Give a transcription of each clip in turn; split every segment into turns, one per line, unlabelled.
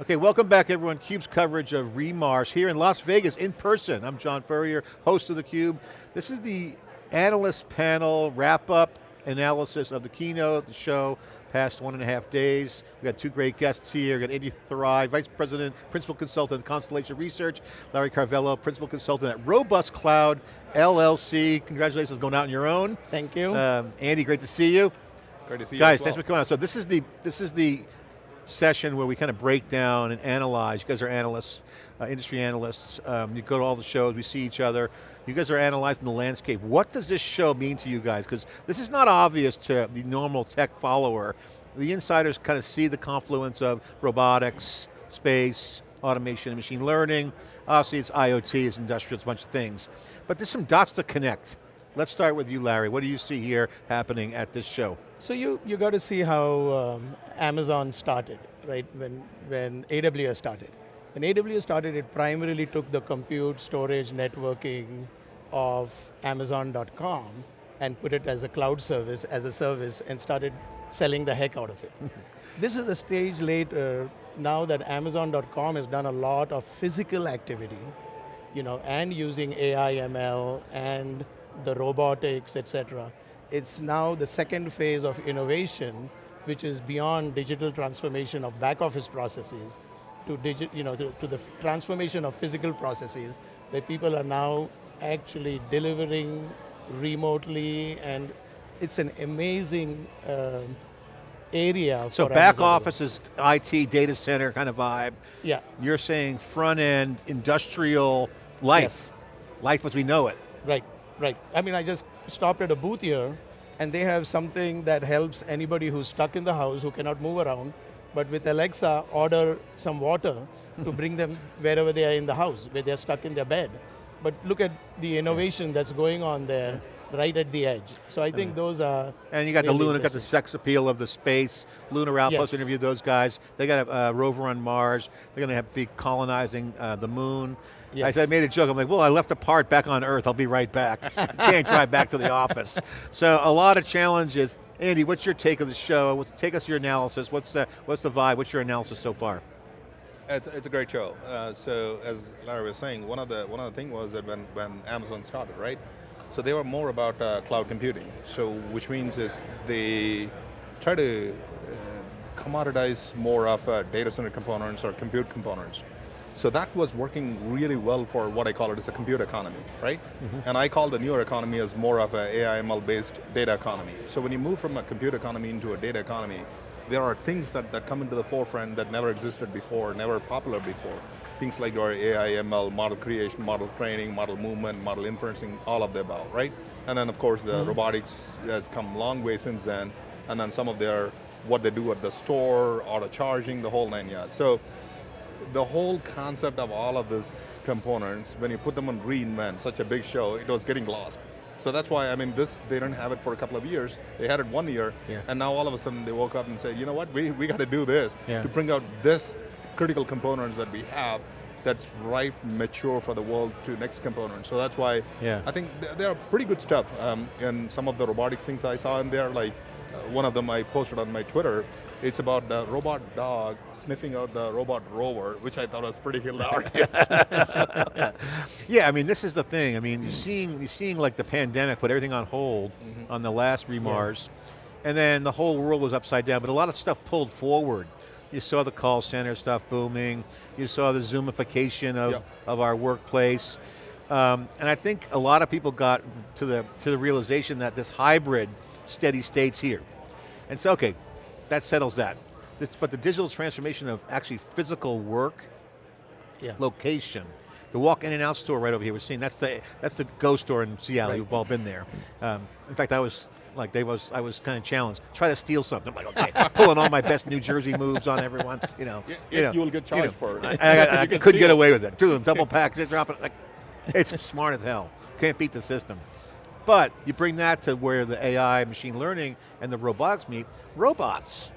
Okay, welcome back everyone. CUBE's coverage of Remars here in Las Vegas in person. I'm John Furrier, host of theCUBE. This is the analyst panel wrap up analysis of the keynote, the show, past one and a half days. We've got two great guests here. We've got Andy Thurai, Vice President, Principal Consultant, Constellation Research, Larry Carvalho, Principal Consultant at Robust Cloud, LLC. Congratulations going out on your own.
Thank you.
Um, Andy, great to see you.
Great to see you
Guys,
well.
thanks for coming out. So this is the, this is the session where we kind of break down and analyze. You guys are analysts, uh, industry analysts. Um, you go to all the shows, we see each other. You guys are analyzing the landscape. What does this show mean to you guys? Because this is not obvious to the normal tech follower. The insiders kind of see the confluence of robotics, space, automation, and machine learning. Obviously it's IoT, it's industrial, it's a bunch of things. But there's some dots to connect. Let's start with you, Larry. What do you see here happening at this show?
So you, you got to see how um, Amazon started, right? When, when AWS started. When AWS started, it primarily took the compute, storage, networking of Amazon.com and put it as a cloud service, as a service, and started selling the heck out of it. this is a stage later, now that Amazon.com has done a lot of physical activity, you know, and using AI, ML, and the robotics, et cetera. It's now the second phase of innovation, which is beyond digital transformation of back office processes to, digi you know, to, to the transformation of physical processes, where people are now actually delivering remotely, and it's an amazing um, area
So back
Amazon.
office is IT, data center kind of vibe.
Yeah,
You're saying front end, industrial life.
Yes.
Life as we know it.
Right, right. I mean, I just stopped at a booth here, and they have something that helps anybody who's stuck in the house, who cannot move around, but with Alexa, order some water to bring them wherever they are in the house, where they're stuck in their bed. But look at the innovation that's going on there, right at the edge. So I think those are
And you got the
really
Luna, got the sex appeal of the space. Lunar Outpost
Yes.
interviewed those guys. They got a uh, rover on Mars. They're going to have, to be colonizing uh, the moon. I, said, I made a joke, I'm like, well, I left a part back on Earth, I'll be right back. Can't drive back to the office. So a lot of challenges. Andy, what's your take of the show? What's, take us your analysis. What's the, what's the vibe? What's your analysis so far?
It's, it's a great show. Uh, so as Larry was saying, one of the one of the thing was that when when Amazon started, right? So they were more about uh, cloud computing. So which means is they try to uh, commoditize more of uh, data center components or compute components. So that was working really well for what I call it as a compute economy, right? And I call the newer economy as more of an AI ML based data economy. So when you move from a compute economy into a data economy, there are things that, that come into the forefront that never existed before, never popular before. Things like your AI, ML, model creation, model training, model movement, model inferencing, all of the above, right? And then of course the mm-hmm. robotics has come a long way since then, and then some of their, what they do at the store, auto charging, the whole nine yards. So the whole concept of all of these components, when you put them on reInvent, such a big show, it was getting lost. So that's why, I mean, this, they didn't have it for a couple of years. They had it one year,
Yeah.
and now all of a sudden they woke up and said, you know what, we, we got to do this
Yeah.
to bring out this critical components that we have that's ripe, mature for the world to next component. So that's why
Yeah.
I think th- they are pretty good stuff. Um, and some of the robotics things I saw in there, like uh, one of them I posted on my Twitter, it's about the robot dog sniffing out the robot rover, which I thought was pretty hilarious.
Yeah, I mean, this is the thing. I mean, you're seeing, you're seeing like the pandemic put everything on hold
Mm-hmm.
on the last Remars, and then the whole world was upside down, but a lot of stuff pulled forward. You saw the call center stuff booming, you saw the zoomification of,
Yep.
of our workplace, um, and I think a lot of people got to the, to the realization that this hybrid steady state's here. And so, okay, that settles that. This, but the digital transformation of actually physical work
yeah.
location. The walk in and out store right over here, we're seeing, that's the, that's the Go store in Seattle,
Right.
you've all been there. Um, in fact, I was, like they was, I was kind of challenged. Try to steal something. I'm like, okay, pulling all my best New Jersey moves on everyone. You know,
Yeah,
you, know,
you will get charged for it.
I, I- I- couldn't get away with it. Doing double packs, they're dropping. Like, it's smart as hell. Can't beat the system. But you bring that to where the AI, machine learning, and the robotics meet. Robots.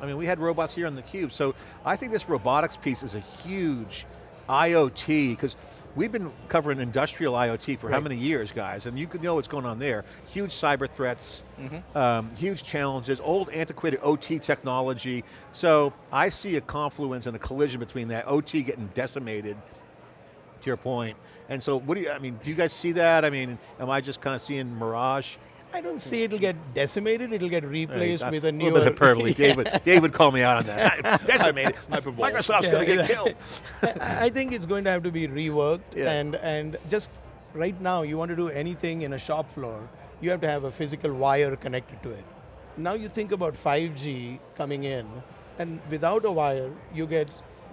I mean, we had robots here on the cube, so I think this robotics piece is a huge IoT, because we've been covering industrial IoT for how many years, guys? And you could know what's going on there. Huge cyber threats,
Mm-hmm.
um, huge challenges, old antiquated OT technology. So I see a confluence and a collision between that OT getting decimated, to your point. And so what do you, I mean, do you guys see that? I mean, am I just kind of seeing mirage?
I don't see it'll get decimated, it'll get replaced
Right,
with
a
a newer...
little bit hyperbole.
Yeah.
David, David would call me out on that. Decimated. Microsoft's going to get killed.
I I think it's going to have to be reworked
Yeah.
and, and just right now you want to do anything in a shop floor, you have to have a physical wire connected to it. Now you think about 5G coming in and without a wire you get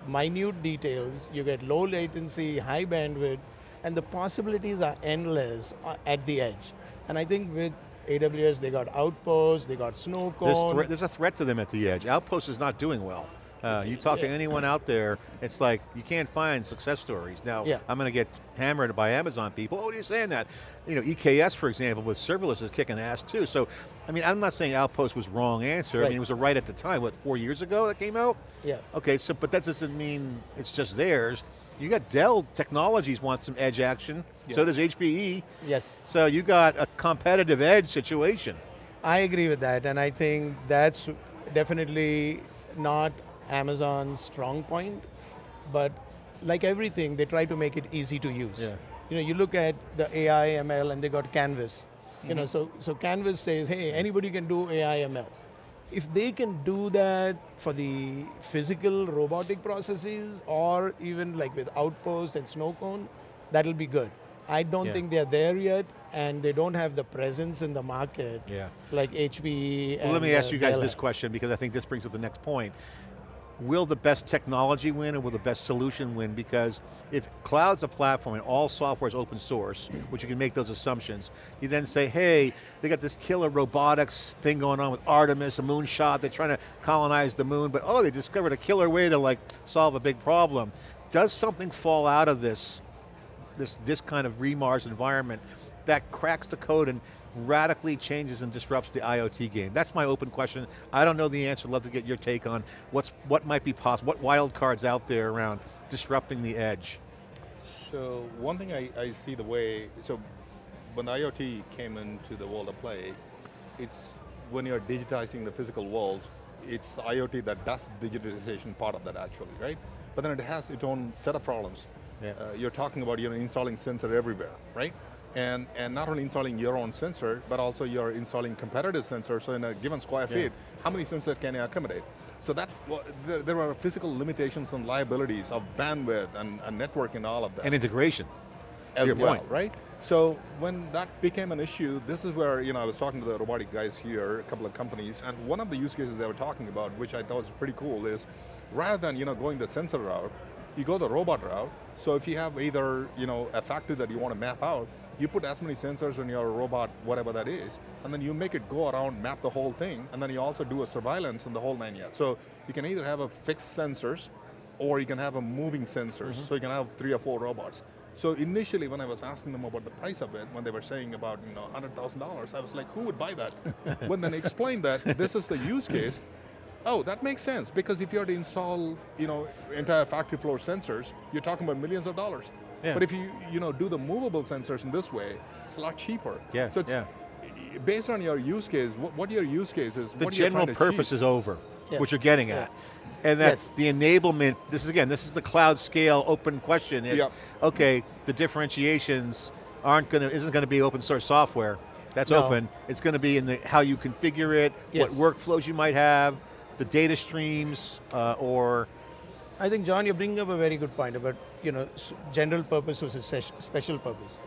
minute details, you get low latency, high bandwidth and the possibilities are endless uh, at the edge. And I think with AWS they got Outpost, they got Snow
There's, there's a threat to them at the edge. Outpost is not doing well. Uh, you talk to anyone out there, it's like you can't find success stories. Now,
Yeah.
I'm going to get hammered by Amazon people. Oh, what are you saying that? You know, EKS, for example, with serverless is kicking ass too. So, I mean, I'm not saying Outpost was wrong answer. I mean, it was a right at the time. What, four years ago that came out?
Yeah.
Okay, so but that doesn't mean it's just theirs. You got Dell Technologies wants some edge action. So does HPE.
Yes.
So you got a competitive edge situation.
I agree with that, and I think that's definitely not Amazon's strong point, but like everything, they try to make it easy to use.
Yeah.
You know, you look at the AI ML and they got Canvas. You know, mm-hmm. so, so Canvas says, hey, anybody can do AI ML. If they can do that for the physical robotic processes or even like with Outpost and Snowcone, that'll be good. I don't
Yeah.
think they're there yet and they don't have the presence in the market
Yeah.
like HPE.
Well, let me ask
uh,
you guys
Dell
this question because I think this brings up the next point. Will the best technology win or will the best solution win? Because if cloud's a platform and all software is open source, which you can make those assumptions, you then say, hey, they got this killer robotics thing going on with Artemis, a moonshot, they're trying to colonize the moon, but oh, they discovered a killer way to like solve a big problem. Does something fall out of this, this, this kind of remars environment that cracks the code and radically changes and disrupts the IoT game? That's my open question. I don't know the answer, love to get your take on what's, what might be possible, what wild cards out there around disrupting the edge.
So one thing I, I see the way, so when the IoT came into the world of play, it's when you're digitizing the physical world, it's IoT that does digitization part of that actually, right? But then it has its own set of problems.
Yeah.
Uh, you're talking about you know, installing sensor everywhere, right? And, and not only installing your own sensor, but also you're installing competitive sensors. So in a given square
Yeah.
feet, how many sensors can you accommodate? So that, wa- there, there are physical limitations and liabilities of bandwidth and, and network and all of that
And integration.
as
your
well,
point.
right? So when that became an issue, this is where you know I was talking to the robotic guys here, a couple of companies, and one of the use cases they were talking about, which I thought was pretty cool, is rather than you know going the sensor route, you go the robot route. So if you have either you know a factory that you want to map out, you put as many sensors in your robot, whatever that is, and then you make it go around, map the whole thing, and then you also do a surveillance in the whole nine yards. So you can either have a fixed sensors, or you can have a moving sensors. Mm-hmm. So you can have three or four robots. So initially, when I was asking them about the price of it, when they were saying about you know hundred thousand dollars, I was like, who would buy that? when then explained that this is the use case, oh, that makes sense because if you are to install you know entire factory floor sensors, you're talking about millions of dollars.
Yeah.
But if you you know do the movable sensors in this way, it's a lot cheaper.
Yeah,
So it's
yeah.
based on your use case. What, what your use case is?
The
what you're
general
trying to
purpose
achieve.
is over,
Yeah.
what you're getting
Yeah.
at. And that's
Yes.
the enablement, this is again, this is the cloud scale open question is,
Yep.
okay, the differentiations aren't going to, isn't going to be open source software. That's
No.
open. It's going to be in the how you configure it,
Yes.
what workflows you might have, the data streams, uh, or
I think, John, you're bringing up a very good point about you know general purpose versus special purpose.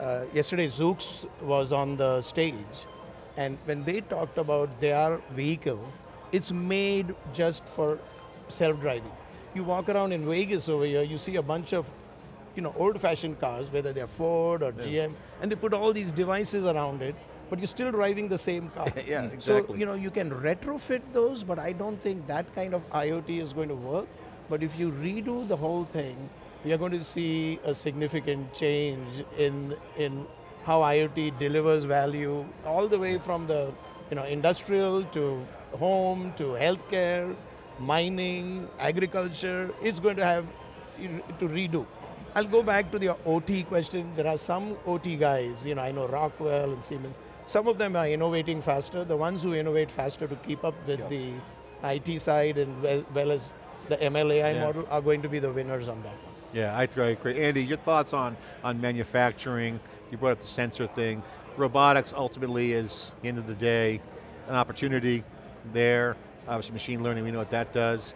Uh, yesterday, Zoox was on the stage, and when they talked about their vehicle, it's made just for self-driving. You walk around in Vegas over here, you see a bunch of you know old-fashioned cars, whether they're Ford or GM, and they put all these devices around it, but you're still driving the same car.
Yeah, exactly.
So you know you can retrofit those, but I don't think that kind of IoT is going to work. But if you redo the whole thing, we are going to see a significant change in in how IoT delivers value, all the way from the you know industrial to home to healthcare, mining, agriculture. It's going to have to redo. I'll go back to the OT question. There are some OT guys, you know, I know Rockwell and Siemens. Some of them are innovating faster. The ones who innovate faster to keep up with
Yeah.
the IT side and well, well as the MLAI
Yeah.
model are going to be the winners on that one.
Yeah, I agree. Andy, your thoughts on, on manufacturing? You brought up the sensor thing. Robotics ultimately is, end of the day, an opportunity there. Obviously machine learning, we know what that does.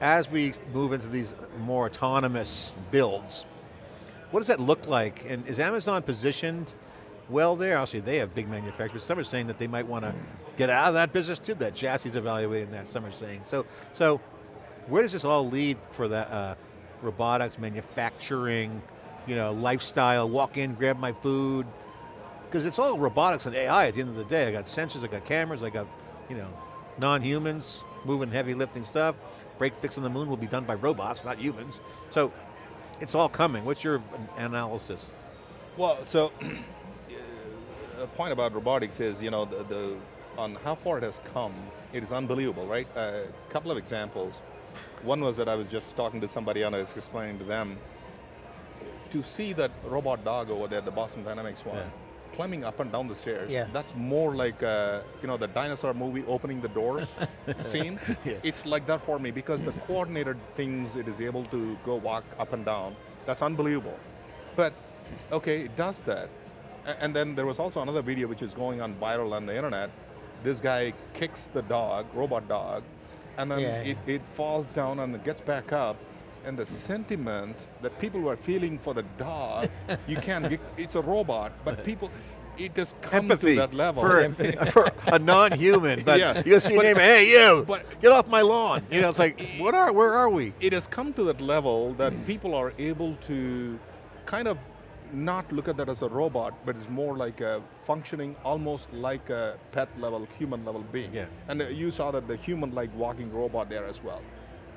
As we move into these more autonomous builds, what does that look like? And is Amazon positioned well there? Obviously they have big manufacturers. Some are saying that they might want to get out of that business too, that Jassy evaluating that, some are saying. So, so where does this all lead for that uh, robotics, manufacturing, you know, lifestyle, walk in, grab my food? Because it's all robotics and AI at the end of the day. I got sensors, I got cameras, I got, you know, non-humans moving heavy lifting stuff. Break fix on the moon will be done by robots, not humans. So it's all coming. What's your analysis?
Well, so a point about robotics is, you know, the, the on how far it has come, it is unbelievable, right? A couple of examples. One was that I was just talking to somebody and I was explaining to them to see that robot dog over there, the Boston Dynamics one,
Yeah.
climbing up and down the stairs.
Yeah.
That's more like, uh, you know, the dinosaur movie opening the doors scene.
Yeah.
It's like that for me because the coordinated things it is able to go walk up and down, that's unbelievable. But, okay, it does that. And then there was also another video which is going on viral on the internet. This guy kicks the dog, robot dog, and then
Yeah,
it, it falls down and it gets back up. And the sentiment that people were feeling for the dog, you can't, it's a robot, but people, it has come
Empathy
to that level.
for, for a non-human, but
Yeah.
you see your name, hey you,
but-
get off my lawn. You know, it's like, what are, where are we?
it has come to that level that people are able to kind of not look at that as a robot, but it's more like a functioning almost like a pet level, human level being.
Yeah.
And uh, you saw that the human-like walking robot there as well.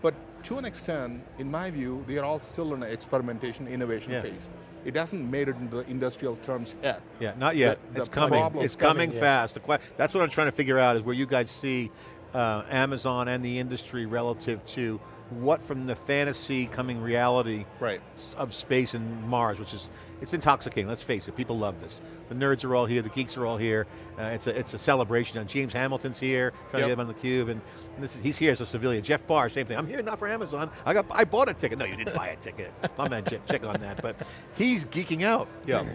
But to an extent, in my view, they are all still in an experimentation, innovation
Yeah.
phase. It hasn't made it into the industrial terms yet.
Yeah, not yet.
The-
it's
the
coming. It's
It's coming, yes.
fast. The that's what I'm trying to figure out is where you guys see uh, Amazon and the industry relative to what from the fantasy coming reality
Right.
of space and Mars, which is, it's intoxicating, let's face it, people love this. The nerds are all here, the geeks are all here, uh, it's, a, it's a celebration. And James Hamilton's here, trying
Yep.
to get him on the cube, and, is, he's here as a civilian. Jeff Barr, same thing, I'm here not for Amazon, I got, I bought a ticket. No, you didn't buy a ticket. I'm check, check on that, but he's geeking out.
Yeah.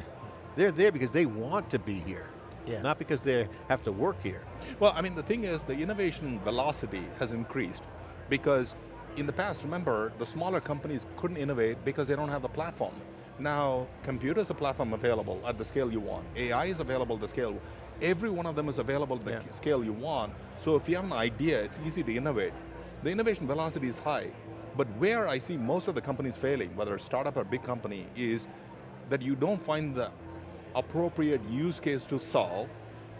They're there because they want to be here,
Yeah.
not because they have to work here.
Well, I mean, the thing is, the innovation velocity has increased because in the past, remember, the smaller companies couldn't innovate because they don't have the platform. Now, computer is a platform available at the scale you want. AI is available at the scale. Every one of them is available at the
Yeah.
scale you want. So if you have an idea, it's easy to innovate. The innovation velocity is high, but where I see most of the companies failing, whether it's startup or big company, is that you don't find the appropriate use case to solve,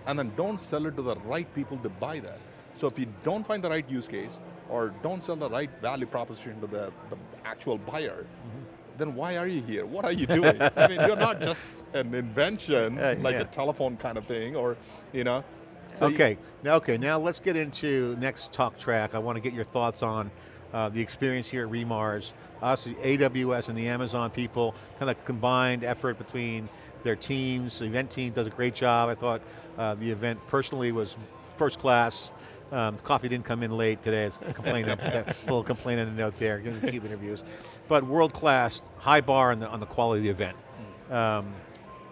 and then don't sell it to the right people to buy that. So if you don't find the right use case, or don't sell the right value proposition to the, the actual buyer,
Mm-hmm.
then why are you here? What are you doing? I mean, you're not just an invention,
Uh,
like
yeah.
a telephone kind of thing, or, you know. So you-
okay, now, okay, now let's get into next talk track. I want to get your thoughts on uh, the experience here at Remars. Obviously, AWS and the Amazon people kind of combined effort between their teams. The event team does a great job. I thought uh, the event personally was first class. Um, coffee didn't come in late today. It's complaining, a little complaint in the note there. Cube interviews, but world class, high bar on the on the quality of the event. Um,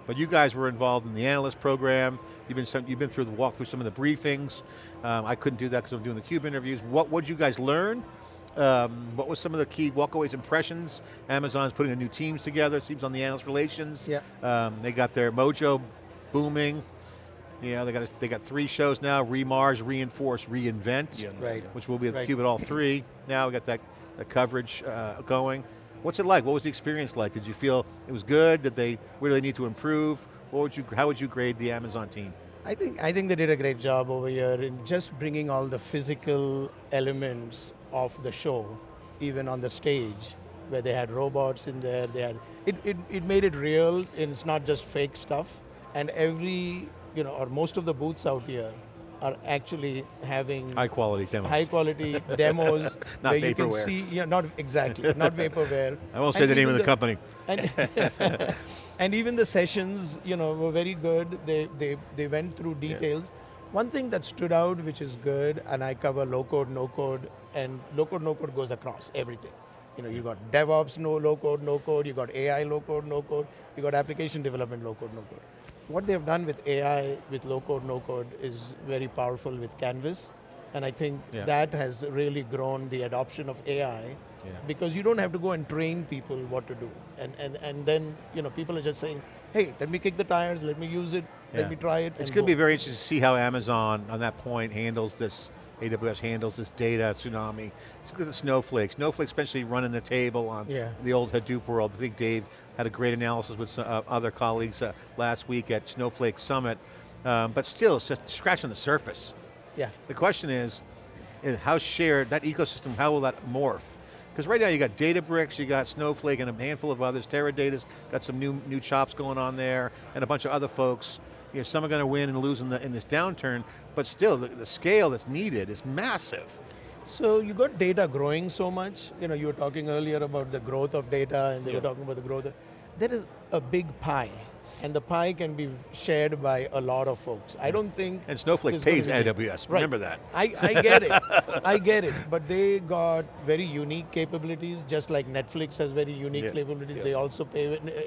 but you guys were involved in the analyst program. You've been some, you've been through the walk through some of the briefings. Um, I couldn't do that because I'm doing the cube interviews. What would you guys learn? Um, what was some of the key walkaways impressions? Amazon's putting a new teams together. It seems on the analyst relations.
Yeah.
Um, they got their mojo booming. You know, they got a, they got three shows now: Remars, Reinforce, Reinvent
Yeah,
Right.
which will be at
Right.
theCUBE at all three. Now we got that, that coverage uh, going. What's it like? What was the experience like? Did you feel it was good? Did they, where do they need to improve? What would you, how would you grade the Amazon team?
I think I think they did a great job over here in just bringing all the physical elements of the show, even on the stage, where they had robots in there. They had it. It, it made it real. And it's not just fake stuff. And every you know, or most of the booths out here are actually having
High quality demos.
high quality demos
Not
where you can see, yeah, not exactly, not vaporware.
I won't say the name of
even
the, company.
And, and even the sessions, you know, were very good. They, they, they went through details. One thing that stood out, which is good, and I cover low code, no code, and low code, no code goes across everything. You know, you got DevOps, no low code, no code. You got AI, low code, no code. You got application development, low code, no code. What they've done with AI, with low code, no code, is very powerful with Canvas, and I think
Yeah.
that has really grown the adoption of AI
Yeah.
because you don't have to go and train people what to do and and and then you know people are just saying hey let me kick the tires let me use it
Yeah.
let me try it
It's going to be very interesting to see how Amazon, on that point, handles this, AWS handles this data tsunami. Look at the Snowflake. Snowflake's essentially running the table on
Yeah.
the old Hadoop world. I think Dave had a great analysis with some, uh, other colleagues uh, last week at Snowflake Summit. Um, but still, it's just scratching the surface.
yeah
The question is, is how shared, that ecosystem, how will that morph? Because right now you got Databricks, you got Snowflake and a handful of others, Teradata's got some new, new chops going on there, and a bunch of other folks. You know, some are going to win and lose in, the, in this downturn, but still, the, the scale that's needed is massive.
so you got data growing so much you know you were talking earlier about the growth of data and they
Yeah.
were talking about the growth of, there is a big pie and the pie can be shared by a lot of folks i don't think
And Snowflake pays AWS,
Right.
remember that.
I, I get it. I get it. But they got very unique capabilities, just like Netflix has very unique
Yeah.
capabilities.
Yeah.
They also pay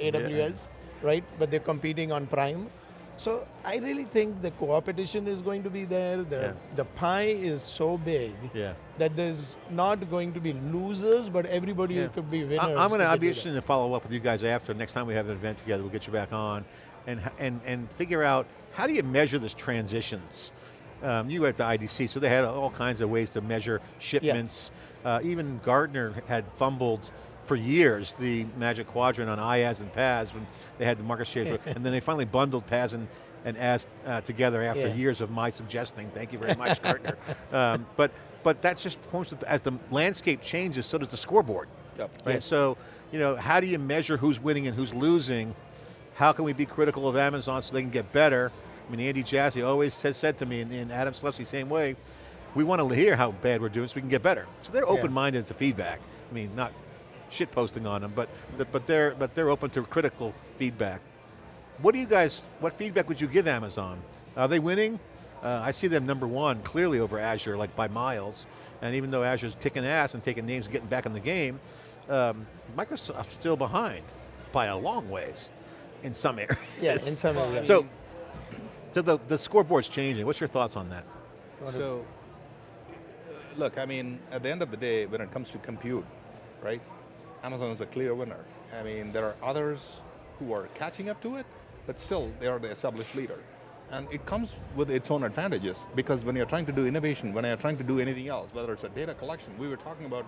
AWS, right? But they're competing on Prime. So I really think the competition is going to be there. The
Yeah.
the pie is so big
Yeah.
that there's not going to be losers, but everybody
Yeah.
could be winners.
I- I'm going to, I'd be interested to follow up with you guys after, next time we have an event together, we'll get you back on, and, and, and figure out, how do you measure this transitions? Um, you went to IDC, so they had all kinds of ways to measure shipments. Uh, even Gartner had fumbled for years the Magic Quadrant on IaaS and PaaS when they had the market share, and then they finally bundled PaaS and, and IaaS uh, together after
Yeah.
years of my suggesting. Thank you very much, Gartner. Um, but, but that just points to, as the landscape changes, so does the scoreboard.
Yep.
Right,
Yes.
so, you know, how do you measure who's winning and who's losing? How can we be critical of Amazon so they can get better? I mean, Andy Jassy always has said to me, and, and Adam Selipsky, same way, we want to hear how bad we're doing so we can get better. So they're
Yeah.
open-minded to feedback. I mean, not shit posting on them, but, but, they're, but they're open to critical feedback. What do you guys, what feedback would you give Amazon? Are they winning? Uh, I see them number one, clearly over Azure, like by miles. And even though Azure's kicking ass and taking names and getting back in the game, um, Microsoft's still behind by a long ways in some areas.
Yeah, in some areas.
So, so the, the scoreboard's changing. What's your thoughts on that?
So, look, I mean, at the end of the day, when it comes to compute, right, Amazon is a clear winner. I mean, there are others who are catching up to it, but still, they are the established leader. And it comes with its own advantages, because when you're trying to do innovation, when you're trying to do anything else, whether it's a data collection, we were talking about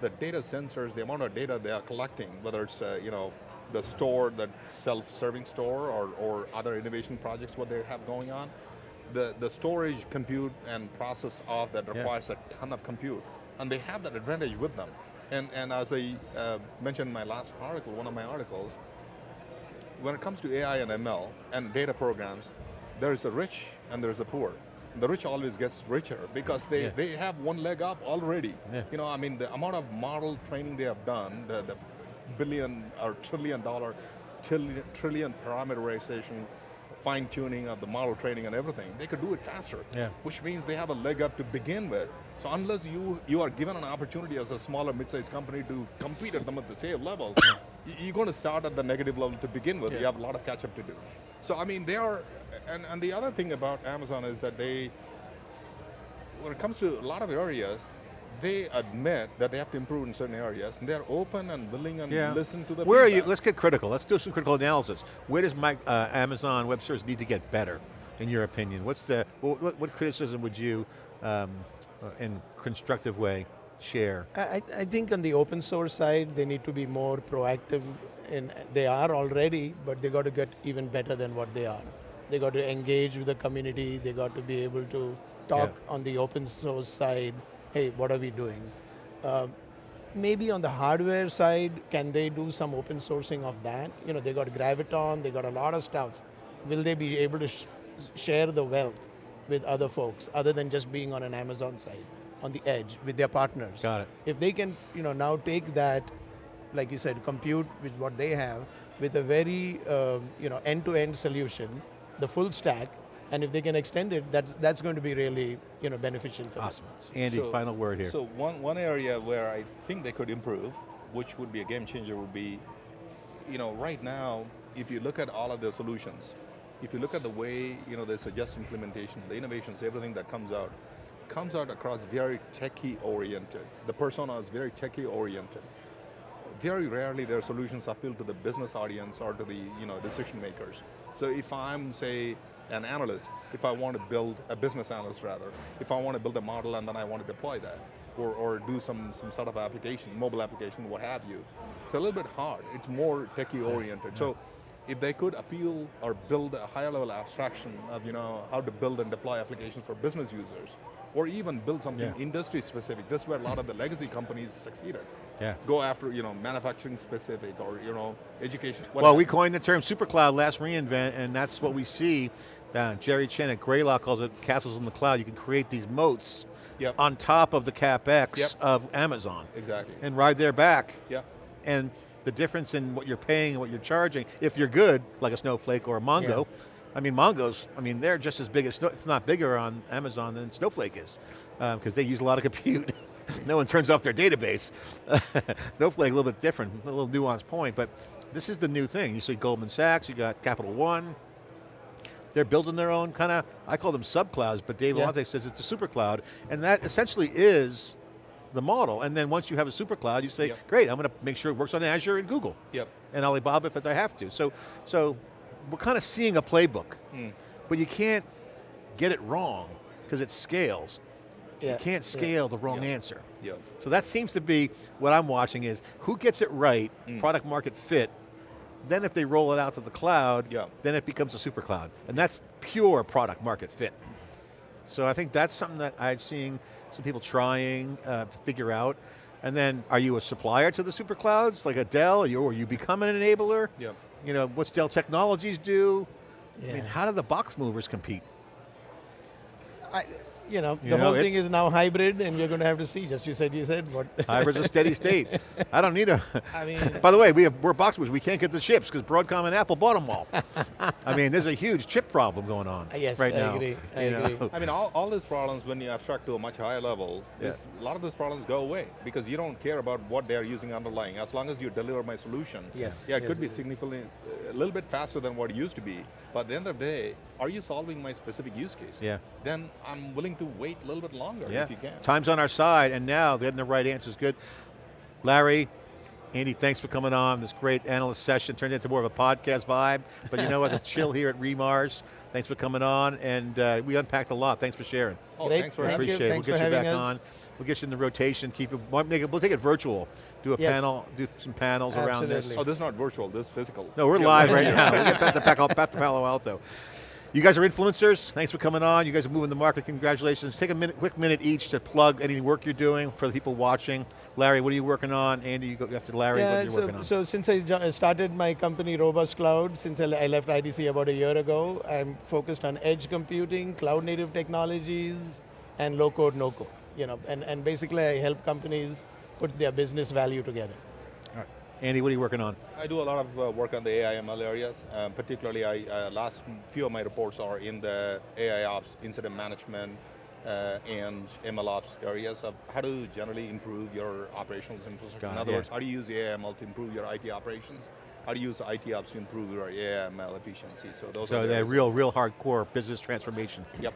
the data sensors, the amount of data they are collecting, whether it's, uh, you know, the store, the self-serving store, or, or other innovation projects, what they have going on, the, the storage, compute, and process of that
Yeah.
requires a ton of compute. And they have that advantage with them. And, and as I uh, mentioned in my last article, one of my articles, when it comes to AI and ML and data programs, there's a rich and there's a poor. The rich always gets richer because they,
Yeah.
they have one leg up already.
Yeah.
You know, I mean, the amount of model training they have done, the, the billion or trillion dollar, trillion, trillion parameterization, fine tuning of the model training and everything, they could do it faster.
Yeah.
Which means they have a leg up to begin with. So unless you, you are given an opportunity as a smaller mid-sized company to compete at them at the same level, you're going to start at the negative level to begin with.
Yeah.
You have a lot of catch up to do. So I mean, they are, and, and the other thing about Amazon is that they, when it comes to a lot of areas, they admit that they have to improve in certain areas, and they're open and willing and
Yeah.
listen to the
Where are you, let's get critical. Let's do some critical analysis. Where does my, uh, Amazon Web Services need to get better, in your opinion? What's the, what, what- what criticism would you, um, in constructive way, share?
I, I- think on the open source side, they need to be more proactive. In they are already, but they got to get even better than what they are. They got to engage with the community. They got to be able to talk on the open source side. Hey, what are we doing? Um, maybe on the hardware side, can they do some open sourcing of that? You know, they got Graviton. They got a lot of stuff. Will they be able to sh- share the wealth? With other folks, other than just being on an Amazon site, on the edge with their partners.
Got it.
If they can, you know, now take that, like you said, compute with what they have, with a very, um, you know, end-to-end solution, the full stack, and if they can extend it, that's that's going to be really, you know, beneficial for
Awesome.
them.
Andy,
So-
final word here.
So one, one area where I think they could improve, which would be a game changer, would be, you know, right now, if you look at all of their solutions, if you look at the way, you know, they suggest implementation, the innovations, everything that comes out, comes out across very techie oriented. The persona is very techie oriented. Very rarely their solutions appeal to the business audience or to the you know, decision makers. So if I'm, say, an analyst, if I want to build, a business analyst rather, if I want to build a model and then I want to deploy that, or, or do some, some sort of application, mobile application, what have you, it's a little bit hard. It's more techie oriented. So if they could appeal or build a higher level abstraction of you know, how to build and deploy applications for business users, or even build something
Yeah.
industry specific, this is where a lot of the legacy companies succeeded.
Yeah.
Go after you know, manufacturing specific or you know, education. what
Well, we coined the term supercloud last reInvent, and that's what we see. Uh, Jerry Chen at Greylock calls it castles in the cloud. You can create these moats
Yep.
on top of the CapEx
Yep.
of Amazon
Exactly.
and ride their back.
Yeah.
And the difference in what you're paying and what you're charging, if you're good, like a Snowflake or a Mongo, I mean, Mongo's, I mean, they're just as big as, if not bigger on Amazon than Snowflake is, um, because they use a lot of compute. no one turns off their database. Snowflake, a little bit different, a little nuanced point, but this is the new thing. You see Goldman Sachs, you got Capital One, they're building their own kind of, I call them sub clouds, but Dave
Yeah.
Vellante says it's a super cloud, and that essentially is the model. And then once you have a super cloud, you say,
Yep.
great, I'm going to make sure it works on Azure and Google,
Yep.
and Alibaba if I have to. So, so we're kind of seeing a playbook,
Mm.
but you can't get it wrong because it scales.
Yeah.
You can't scale the wrong
Yeah.
answer.
Yeah.
So that seems to be what I'm watching is who gets it right,
Mm.
product market fit, then if they roll it out to the cloud,
Yeah.
then it becomes a super cloud. And that's pure product market fit. So I think that's something that I'm seeing some people trying uh, to figure out. And then are you a supplier to the super clouds, like a Dell, or you, or you become an enabler?
Yeah.
You know, what's Dell Technologies do? I mean, how do the box movers compete?
I, you know,
You
the
know,
whole thing is now hybrid, and you're going to have to see. Just you said, you said what?
Hybrid's a steady state. I don't need a,
I mean,
By the way, we have, we're box movers. We can't get the chips because Broadcom and Apple bought them all. I mean, there's a huge chip problem going on
Uh, yes,
right
I
now.
agree, I
you know.
agree.
I mean, all, all these problems, when you abstract to a much higher level,
Yeah.
is a lot of these problems go away because you don't care about what they're using underlying. As long as you deliver my solution,
Yes,
yeah, it
yes,
could be significantly, a little bit faster than what it used to be. But at the end of the day, are you solving my specific use case?
Yeah.
Then I'm willing to wait a little bit longer
Yeah,
if you can.
time's on our side, and now getting the right answer is good. Larry, Andy, thanks for coming on. This great analyst session turned into more of a podcast vibe, but you know what? It's chill here at Remars. Thanks for coming on, and uh, we unpacked a lot. Thanks for sharing.
Oh,
Great.
thanks for having
you.
Appreciate it.
Thanks
we'll get you back
us.
on. We'll get you in the rotation. Keep it. We'll make it- we'll take it virtual. Do a
Yes.
panel. Do some panels around this.
Oh, this is not virtual, this is physical.
No, we're
Yeah,
live right now. We get back to, Palo- back to Palo Alto. You guys are influencers. Thanks for coming on. You guys are moving the market. Congratulations. Take a minute, quick minute each to plug any work you're doing for the people watching. Larry, what are you working on? Andy, you go after Larry. what are
yeah,
you
so,
working on?
so since I started my company Robust Cloud, since I, I left IDC about a year ago, I'm focused on edge computing, cloud native technologies, and low code, no code. You know, and, and basically I help companies put their business value together.
All right. Andy, what are you working on?
I do a lot of uh, work on the AI ML areas. Um, particularly, I uh, last few of my reports are in the AI ops, incident management, uh, and ML ops areas of how to generally improve your operational infrastructure.
Got
in other
yeah.
words, how do you use AI ML to improve your IT operations? How do you use IT ops to improve your AI ML efficiency? So those
So
are the
real, real hardcore business transformation.
Yep.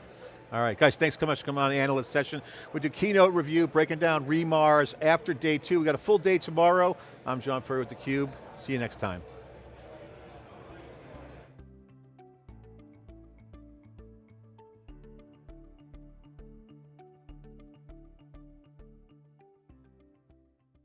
All right, guys, thanks so much for coming on the analyst session. We do keynote review, breaking down Remars after day two. We got a full day tomorrow. I'm John Furrier with theCUBE. See you next time.